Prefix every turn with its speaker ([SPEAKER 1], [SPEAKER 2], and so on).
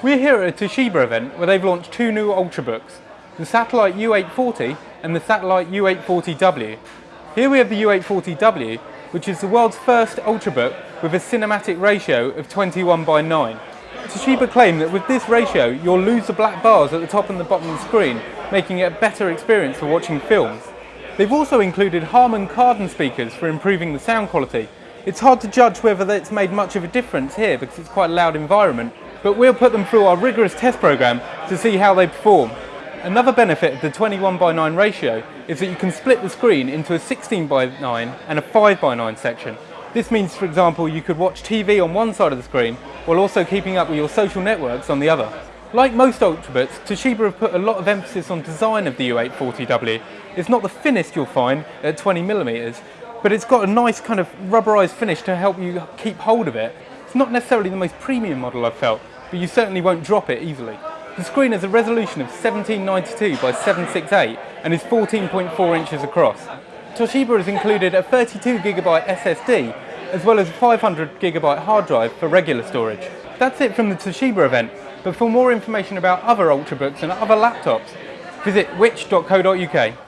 [SPEAKER 1] We're here at a Toshiba event where they've launched two new Ultrabooks, the Satellite U840 and the Satellite U840W. Here we have the U840W, which is the world's first Ultrabook with a cinematic ratio of 21 by 9. Toshiba claim that with this ratio you'll lose the black bars at the top and the bottom of the screen, making it a better experience for watching films. They've also included Harman Kardon speakers for improving the sound quality. It's hard to judge whether it's made much of a difference here because it's quite a loud environment, but we'll put them through our rigorous test program to see how they perform. Another benefit of the 21 by 9 ratio is that you can split the screen into a 16 by 9 and a 5 by 9 section. This means, for example, you could watch TV on one side of the screen while also keeping up with your social networks on the other. Like most Ultrabooks, Toshiba have put a lot of emphasis on design of the U840W. It's not the thinnest you'll find at 20mm, but it's got a nice kind of rubberized finish to help you keep hold of it. It's not necessarily the most premium model I've felt, but you certainly won't drop it easily. The screen has a resolution of 1792 by 768 and is 14.4 inches across. Toshiba has included a 32GB SSD as well as a 500GB hard drive for regular storage. That's it from the Toshiba event, but for more information about other Ultrabooks and other laptops, visit which.co.uk.